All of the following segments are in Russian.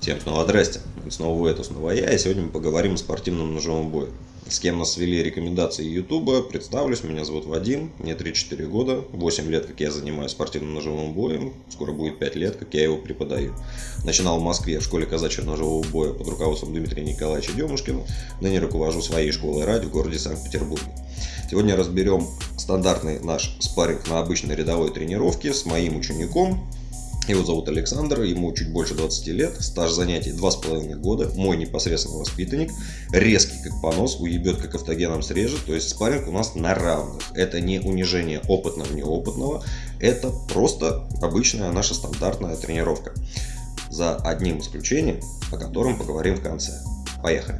Всем снова здрасте. Снова вы, это снова я. И сегодня мы поговорим о спортивном ножевом бое. С кем нас свели рекомендации Ютуба. Представлюсь, меня зовут Вадим, мне 3-4 года, 8 лет, как я занимаюсь спортивным ножевым боем, скоро будет 5 лет, как я его преподаю. Начинал в Москве в школе казачьего ножевого боя под руководством Дмитрия Николаевича Демушкина, ныне руковожу своей школой ради в городе Санкт-Петербурге. Сегодня разберем стандартный наш спарринг на обычной рядовой тренировке с моим учеником, его зовут Александр, ему чуть больше 20 лет, стаж занятий 2,5 года, мой непосредственный воспитанник, резкий как понос, уебет как автогеном срежет, то есть спарринг у нас на равных. Это не унижение опытного неопытного, это просто обычная наша стандартная тренировка. За одним исключением, о котором поговорим в конце. Поехали!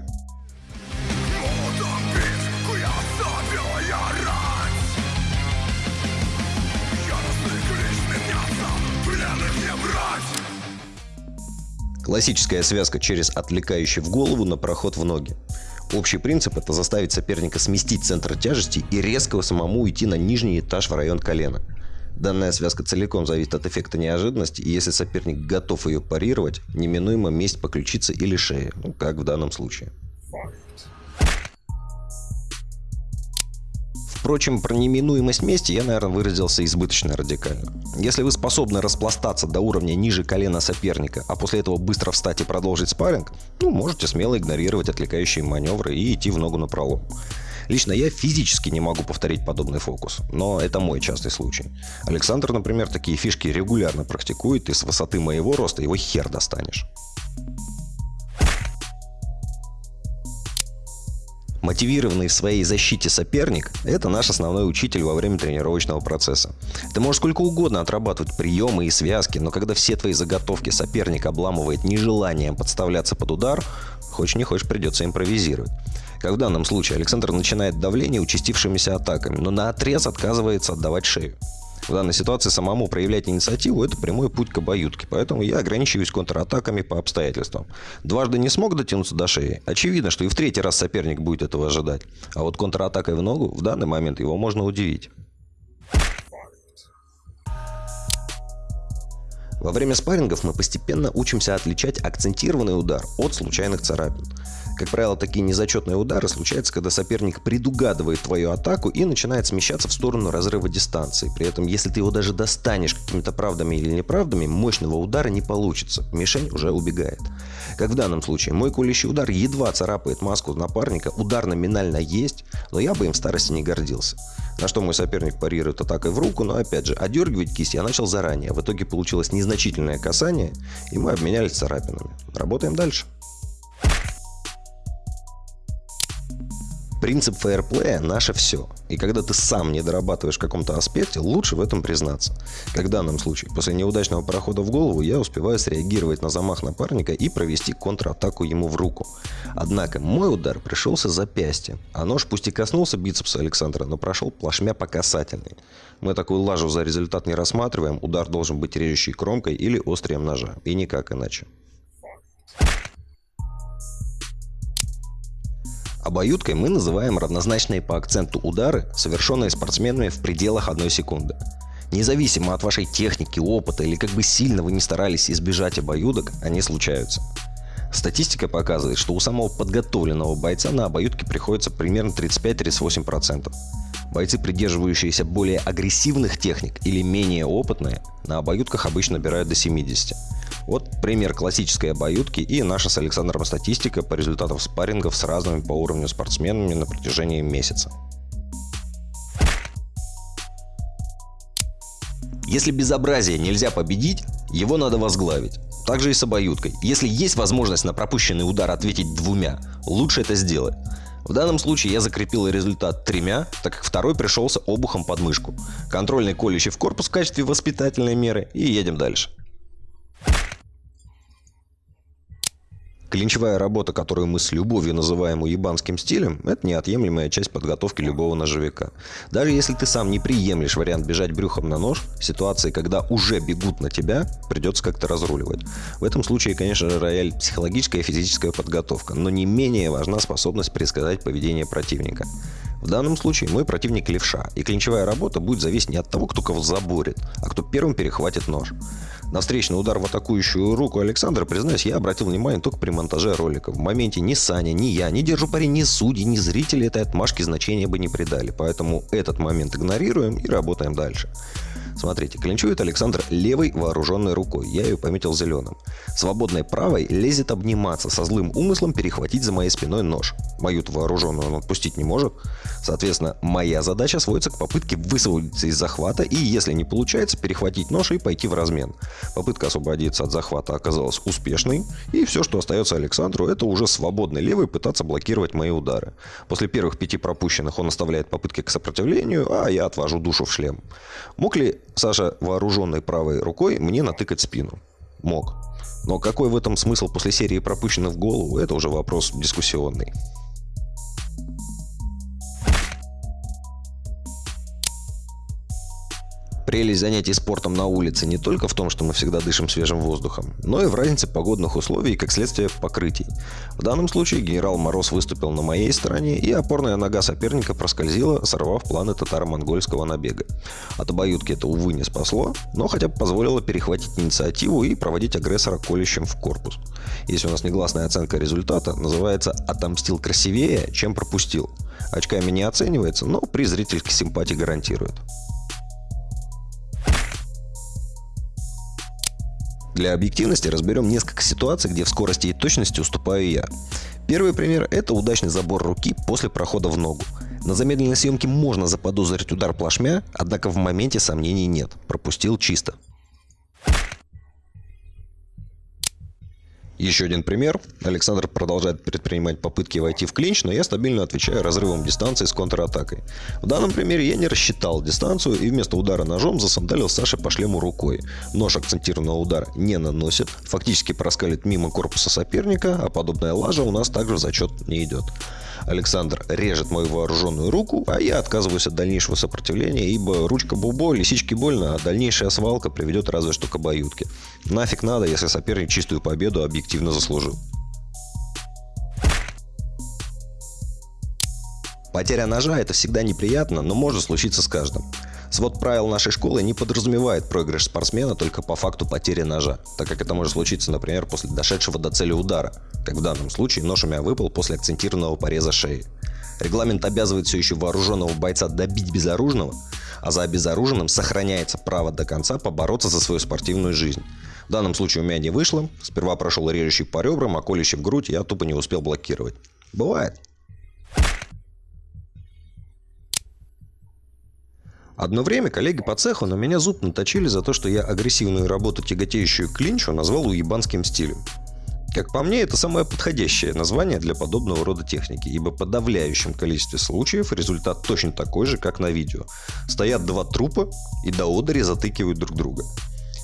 Классическая связка через отвлекающий в голову на проход в ноги. Общий принцип – это заставить соперника сместить центр тяжести и резко самому уйти на нижний этаж в район колена. Данная связка целиком зависит от эффекта неожиданности, и если соперник готов ее парировать, неминуемо месть по ключице или шее, ну, как в данном случае. Впрочем, про неминуемость мести я, наверное, выразился избыточно радикально. Если вы способны распластаться до уровня ниже колена соперника, а после этого быстро встать и продолжить спарринг, ну, можете смело игнорировать отвлекающие маневры и идти в ногу на пролом. Лично я физически не могу повторить подобный фокус, но это мой частый случай. Александр, например, такие фишки регулярно практикует, и с высоты моего роста его хер достанешь. Мотивированный в своей защите соперник – это наш основной учитель во время тренировочного процесса. Ты можешь сколько угодно отрабатывать приемы и связки, но когда все твои заготовки соперник обламывает нежеланием подставляться под удар, хочешь не хочешь придется импровизировать. Как в данном случае Александр начинает давление участившимися атаками, но на отрез отказывается отдавать шею. В данной ситуации самому проявлять инициативу – это прямой путь к обоюдке, поэтому я ограничиваюсь контратаками по обстоятельствам. Дважды не смог дотянуться до шеи. Очевидно, что и в третий раз соперник будет этого ожидать. А вот контратакой в ногу в данный момент его можно удивить. Во время спаррингов мы постепенно учимся отличать акцентированный удар от случайных царапин. Как правило, такие незачетные удары случаются, когда соперник предугадывает твою атаку и начинает смещаться в сторону разрыва дистанции. При этом, если ты его даже достанешь какими-то правдами или неправдами, мощного удара не получится. Мишень уже убегает. Как в данном случае, мой кулищий удар едва царапает маску напарника, удар номинально есть, но я бы им в старости не гордился. На что мой соперник парирует атакой в руку, но опять же, одергивать кисть я начал заранее. В итоге получилось незначительное касание, и мы обменялись царапинами. Работаем дальше. Принцип фейерплея – наше все. И когда ты сам не дорабатываешь в каком-то аспекте, лучше в этом признаться. Как в данном случае, после неудачного прохода в голову я успеваю среагировать на замах напарника и провести контратаку ему в руку. Однако мой удар пришелся запястье, а нож пусть и коснулся бицепса Александра, но прошел плашмя по касательной. Мы такую лажу за результат не рассматриваем, удар должен быть режущей кромкой или острием ножа, и никак иначе. Обоюдкой мы называем равнозначные по акценту удары, совершенные спортсменами в пределах одной секунды. Независимо от вашей техники, опыта или как бы сильно вы не старались избежать обоюдок, они случаются. Статистика показывает, что у самого подготовленного бойца на обоюдке приходится примерно 35-38%. Бойцы, придерживающиеся более агрессивных техник или менее опытные, на обоюдках обычно набирают до 70%. Вот пример классической обоюдки и наша с Александром статистика по результатам спаррингов с разными по уровню спортсменами на протяжении месяца. Если безобразие нельзя победить, его надо возглавить. Также и с обоюдкой. Если есть возможность на пропущенный удар ответить двумя, лучше это сделать. В данном случае я закрепил результат тремя, так как второй пришелся обухом под мышку. Контрольный колющий в корпус в качестве воспитательной меры и едем дальше. Клинчевая работа, которую мы с любовью называем уебанским стилем, это неотъемлемая часть подготовки любого ножевика. Даже если ты сам не приемлешь вариант бежать брюхом на нож, ситуации, когда уже бегут на тебя, придется как-то разруливать. В этом случае, конечно же, рояль психологическая и физическая подготовка, но не менее важна способность предсказать поведение противника. В данном случае мой противник левша, и клинчевая работа будет зависеть не от того, кто кого заборет, а кто первым перехватит нож. На встречный удар в атакующую руку Александра, признаюсь, я обратил внимание только при монтаже ролика. В моменте ни Саня, ни я, ни держу пари, ни судьи, ни зрители этой отмашки значения бы не придали. Поэтому этот момент игнорируем и работаем дальше. Смотрите, клинчует Александр левой вооруженной рукой. Я ее пометил зеленым. Свободной правой лезет обниматься со злым умыслом перехватить за моей спиной нож. Мою вооруженную он отпустить не может. Соответственно, моя задача сводится к попытке высвободиться из захвата и, если не получается, перехватить нож и пойти в размен. Попытка освободиться от захвата оказалась успешной, и все, что остается Александру, это уже свободной левой пытаться блокировать мои удары. После первых пяти пропущенных он оставляет попытки к сопротивлению, а я отвожу душу в шлем. Мог ли Саша, вооруженной правой рукой, мне натыкать спину. Мог. Но какой в этом смысл после серии пропущенных в голову, это уже вопрос дискуссионный. Прелесть занятий спортом на улице не только в том, что мы всегда дышим свежим воздухом, но и в разнице погодных условий и, как следствие, покрытий. В данном случае генерал Мороз выступил на моей стороне, и опорная нога соперника проскользила, сорвав планы татаро-монгольского набега. От обоюдки это, увы, не спасло, но хотя бы позволило перехватить инициативу и проводить агрессора колющим в корпус. Если у нас негласная оценка результата, называется «отомстил красивее, чем пропустил». Очками не оценивается, но при зрительской симпатии гарантирует. Для объективности разберем несколько ситуаций, где в скорости и точности уступаю я. Первый пример – это удачный забор руки после прохода в ногу. На замедленной съемке можно заподозрить удар плашмя, однако в моменте сомнений нет. Пропустил чисто. Еще один пример. Александр продолжает предпринимать попытки войти в клинч, но я стабильно отвечаю разрывом дистанции с контратакой. В данном примере я не рассчитал дистанцию и вместо удара ножом засандалил Саше по шлему рукой. Нож акцентированного удара не наносит, фактически проскалит мимо корпуса соперника, а подобная лажа у нас также в зачет не идет. Александр режет мою вооруженную руку, а я отказываюсь от дальнейшего сопротивления, ибо ручка бубо, лисички больно, а дальнейшая свалка приведет разве что к обоюдке. Нафиг надо, если соперник чистую победу объективно заслужил. Потеря ножа – это всегда неприятно, но может случиться с каждым. Свод правил нашей школы не подразумевает проигрыш спортсмена только по факту потери ножа, так как это может случиться, например, после дошедшего до цели удара, как в данном случае нож у меня выпал после акцентированного пореза шеи. Регламент обязывает все еще вооруженного бойца добить безоружного, а за обезоруженным сохраняется право до конца побороться за свою спортивную жизнь. В данном случае у меня не вышло. Сперва прошел режущий по ребрам, а колющий в грудь я тупо не успел блокировать. Бывает. Одно время коллеги по цеху на меня зуб наточили за то, что я агрессивную работу, тяготеющую клинчу, назвал уебанским стилем. Как по мне, это самое подходящее название для подобного рода техники, ибо в подавляющем количестве случаев результат точно такой же, как на видео. Стоят два трупа и до одери затыкивают друг друга.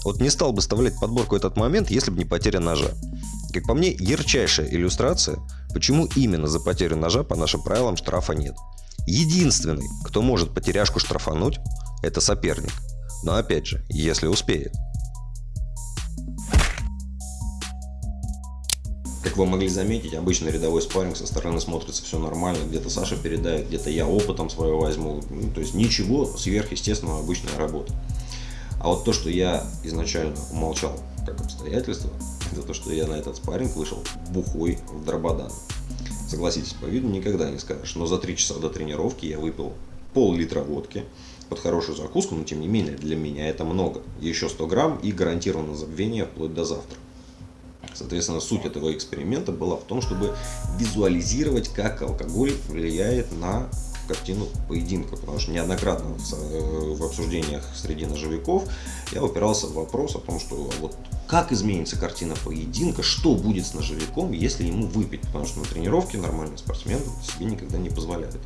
Вот не стал бы вставлять подборку этот момент, если бы не потеря ножа. Как по мне, ярчайшая иллюстрация, почему именно за потерю ножа по нашим правилам штрафа нет. Единственный, кто может потеряшку штрафануть, это соперник. Но опять же, если успеет. Как вы могли заметить, обычно рядовой спарринг со стороны смотрится все нормально. Где-то Саша передает, где-то я опытом своего возьму. Ну, то есть ничего сверхъестественного, обычная работа. А вот то, что я изначально умолчал как обстоятельство, это то, что я на этот спарринг вышел бухой в Дрободан. Согласитесь, по виду никогда не скажешь. Но за три часа до тренировки я выпил пол-литра водки под хорошую закуску, но тем не менее для меня это много. Еще 100 грамм и гарантированно забвение вплоть до завтра. Соответственно, суть этого эксперимента была в том, чтобы визуализировать, как алкоголь влияет на картину поединка, потому что неоднократно в, э, в обсуждениях среди ножевиков я упирался в вопрос о том, что вот как изменится картина поединка, что будет с ножевиком, если ему выпить, потому что на тренировке нормальный спортсмен себе никогда не позволяет.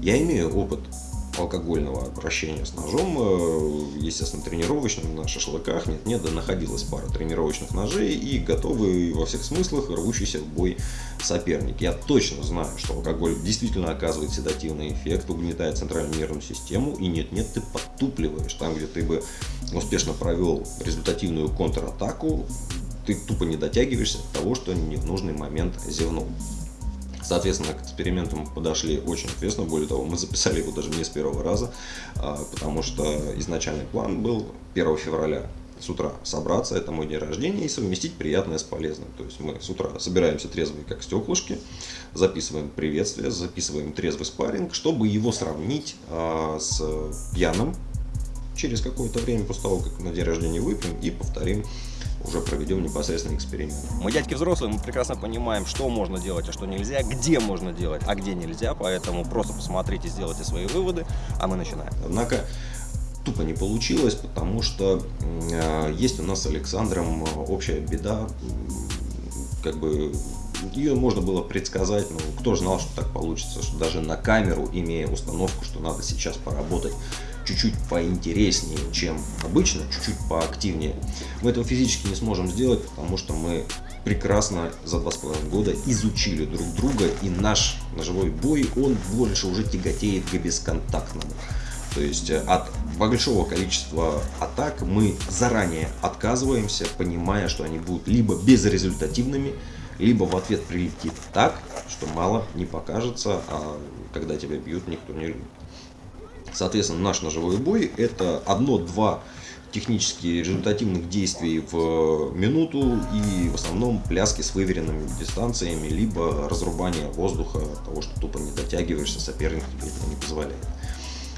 Я имею опыт алкогольного обращения с ножом, э, естественно, тренировочным на шашлыках нет-нет, да находилась пара тренировочных ножей и готовый во всех смыслах рвущийся в бой соперник. Я точно знаю, что алкоголь действительно оказывает седативный эффект, угнетает центральную нервную систему, и нет-нет, ты подтупливаешь. Там, где ты бы успешно провел результативную контратаку, ты тупо не дотягиваешься от того, что не в нужный момент зевнул. Соответственно, к эксперименту мы подошли очень ответственно. Более того, мы записали его даже не с первого раза, а, потому что изначальный план был 1 февраля с утра собраться, это мой день рождения, и совместить приятное с полезным. То есть мы с утра собираемся трезвые, как стеклышки, записываем приветствие, записываем трезвый спарринг, чтобы его сравнить а, с пьяным через какое-то время после того, как на день рождения выпьем и повторим уже проведем непосредственно эксперимент. Мы дядьки взрослые, мы прекрасно понимаем, что можно делать, а что нельзя, где можно делать, а где нельзя, поэтому просто посмотрите, сделайте свои выводы, а мы начинаем. Однако тупо не получилось, потому что э, есть у нас с Александром общая беда, как бы ее можно было предсказать, но кто знал, что так получится, что даже на камеру, имея установку, что надо сейчас поработать чуть-чуть поинтереснее, чем обычно, чуть-чуть поактивнее, мы этого физически не сможем сделать, потому что мы прекрасно за два с половиной года изучили друг друга, и наш ножевой бой, он больше уже тяготеет к бесконтактному. То есть э, от большого количества атак мы заранее отказываемся, понимая, что они будут либо безрезультативными, либо в ответ прилетит так, что мало не покажется, а когда тебя бьют, никто не. Соответственно, наш ножевой бой это одно-два технически результативных действий в минуту и в основном пляски с выверенными дистанциями, либо разрубание воздуха, того, что тупо не дотягиваешься, соперник тебе этого не позволяет.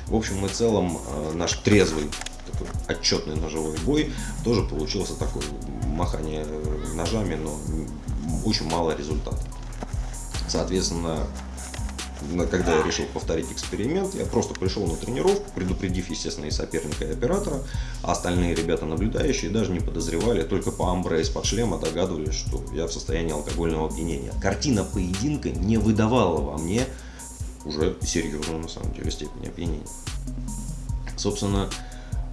В общем и целом э, наш трезвый такой отчетный ножевой бой тоже получился такой махание ножами, но очень мало результата. Соответственно, когда я решил повторить эксперимент, я просто пришел на тренировку, предупредив, естественно, и соперника, и оператора, а остальные ребята наблюдающие даже не подозревали, только по амбре из-под шлема догадывались, что я в состоянии алкогольного опьянения. Картина поединка не выдавала во мне уже серьезную, на самом деле, степень опьянения. Собственно,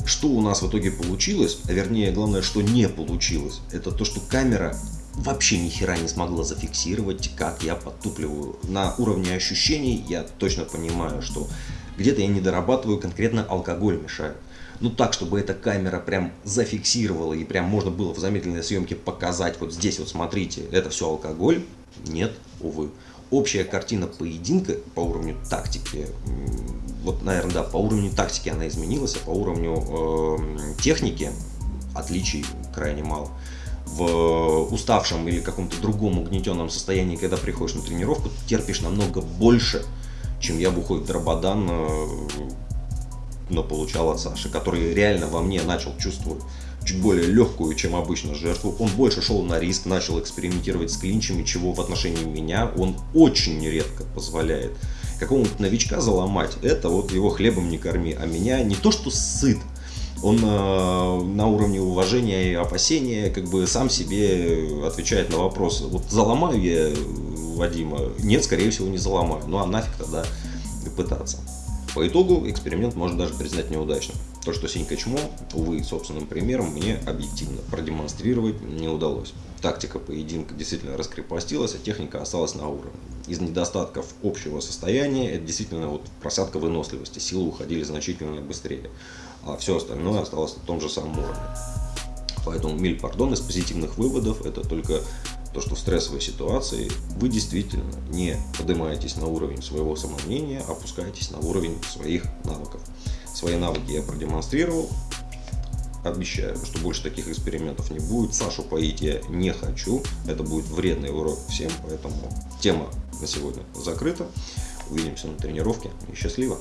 что у нас в итоге получилось, а вернее, главное, что не получилось, это то, что камера вообще ни хера не смогла зафиксировать, как я подтупливаю. На уровне ощущений я точно понимаю, что где-то я не дорабатываю, конкретно алкоголь мешает. Ну так, чтобы эта камера прям зафиксировала и прям можно было в замедленной съемке показать, вот здесь вот смотрите, это все алкоголь, нет, увы. Общая картина поединка по уровню тактики, вот, наверное, да, по уровню тактики она изменилась, а по уровню э, техники отличий крайне мало в уставшем или каком-то другом угнетенном состоянии, когда приходишь на тренировку, ты терпишь намного больше, чем я бы хоть э, но получал от Саши, который реально во мне начал чувствовать чуть более легкую, чем обычно жертву. Он больше шел на риск, начал экспериментировать с клинчами, чего в отношении меня он очень редко позволяет. Какого-нибудь новичка заломать, это вот его хлебом не корми, а меня не то что сыт, он э, на уровне уважения и опасения как бы сам себе отвечает на вопрос, вот заломаю я Вадима? Нет, скорее всего не заломаю, ну а нафиг тогда пытаться. По итогу эксперимент можно даже признать неудачным. То, что Синька Чмо, увы, собственным примером мне объективно продемонстрировать не удалось. Тактика поединка действительно раскрепостилась, а техника осталась на уровне. Из недостатков общего состояния это действительно вот просадка выносливости, силы уходили значительно быстрее а все остальное осталось на том же самом уровне. Поэтому миль пардон из позитивных выводов это только то, что в стрессовой ситуации вы действительно не поднимаетесь на уровень своего самомнения, а опускаетесь на уровень своих навыков. Свои навыки я продемонстрировал, обещаю, что больше таких экспериментов не будет. Сашу поить я не хочу, это будет вредный урок всем, поэтому тема на сегодня закрыта. Увидимся на тренировке и счастливо!